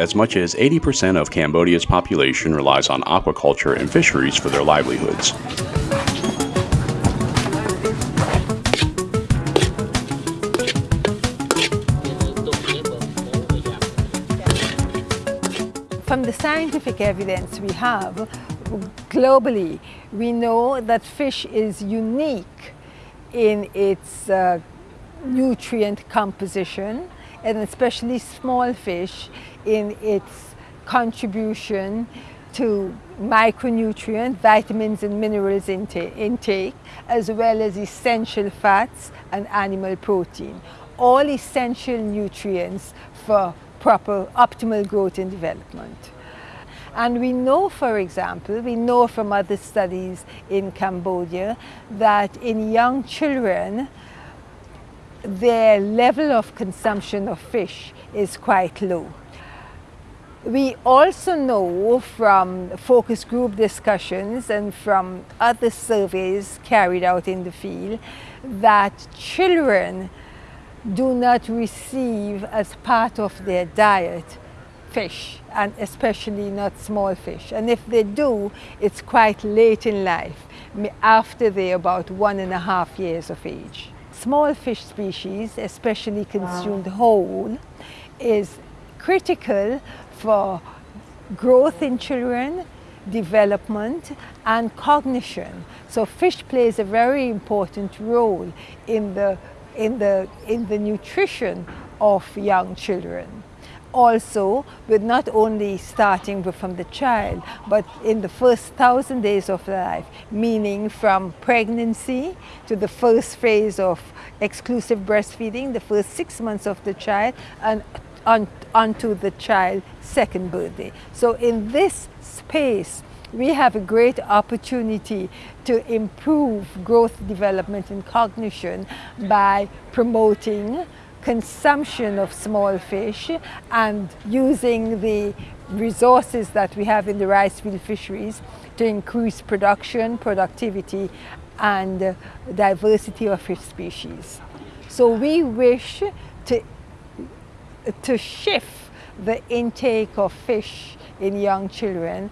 as much as 80% of Cambodia's population relies on aquaculture and fisheries for their livelihoods. From the scientific evidence we have, globally, we know that fish is unique in its uh, nutrient composition and especially small fish in its contribution to micronutrient, vitamins and minerals intake, as well as essential fats and animal protein. All essential nutrients for proper optimal growth and development. And we know, for example, we know from other studies in Cambodia that in young children, their level of consumption of fish is quite low. We also know from focus group discussions and from other surveys carried out in the field that children do not receive as part of their diet fish and especially not small fish. And if they do, it's quite late in life, after they're about one and a half years of age. Small fish species, especially consumed wow. whole, is critical for growth in children, development and cognition. So fish plays a very important role in the in the, in the nutrition of young children. Also, with not only starting from the child, but in the first thousand days of life, meaning from pregnancy to the first phase of exclusive breastfeeding, the first six months of the child, and on, onto the child's second birthday. So in this space, we have a great opportunity to improve growth, development and cognition by promoting consumption of small fish and using the resources that we have in the rice field fisheries to increase production, productivity and uh, diversity of fish species. So we wish to, to shift the intake of fish in young children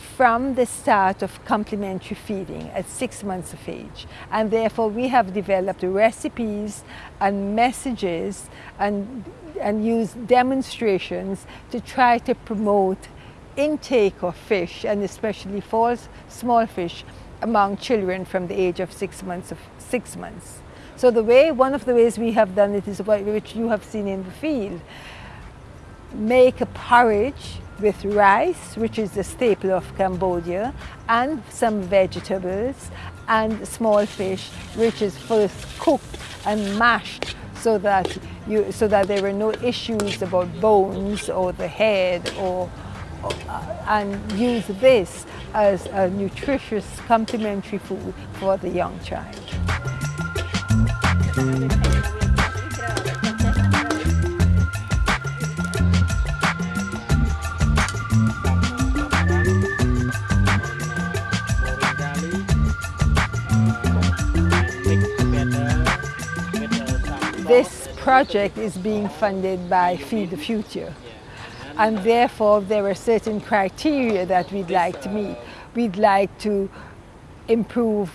from the start of complementary feeding at six months of age. And therefore we have developed recipes and messages and, and used demonstrations to try to promote intake of fish and especially for small fish among children from the age of six months of six months. So the way, one of the ways we have done it is what which you have seen in the field. Make a porridge with rice, which is the staple of Cambodia, and some vegetables and small fish, which is first cooked and mashed so that, you, so that there were no issues about bones or the head or, uh, and use this as a nutritious complementary food for the young child. Project is being funded by Feed the Future and therefore there are certain criteria that we'd like to meet. We'd like to improve,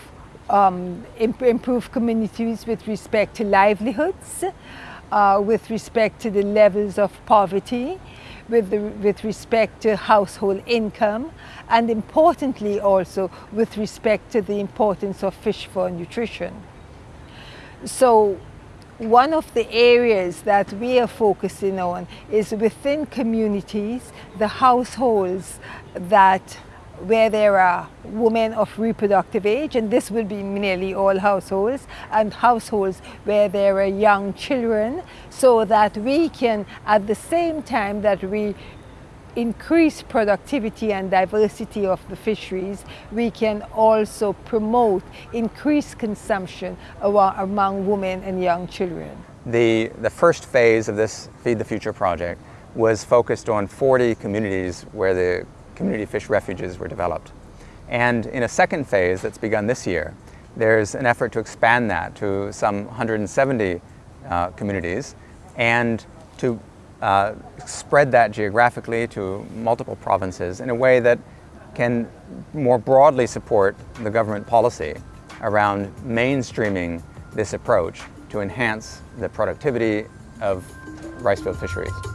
um, imp improve communities with respect to livelihoods, uh, with respect to the levels of poverty, with, the, with respect to household income, and importantly also with respect to the importance of fish for nutrition. So one of the areas that we are focusing on is within communities, the households that where there are women of reproductive age, and this will be nearly all households, and households where there are young children, so that we can, at the same time that we increase productivity and diversity of the fisheries, we can also promote increased consumption among women and young children. The, the first phase of this Feed the Future project was focused on 40 communities where the community fish refuges were developed. And in a second phase that's begun this year, there's an effort to expand that to some 170 uh, communities and to uh, spread that geographically to multiple provinces in a way that can more broadly support the government policy around mainstreaming this approach to enhance the productivity of rice field fisheries.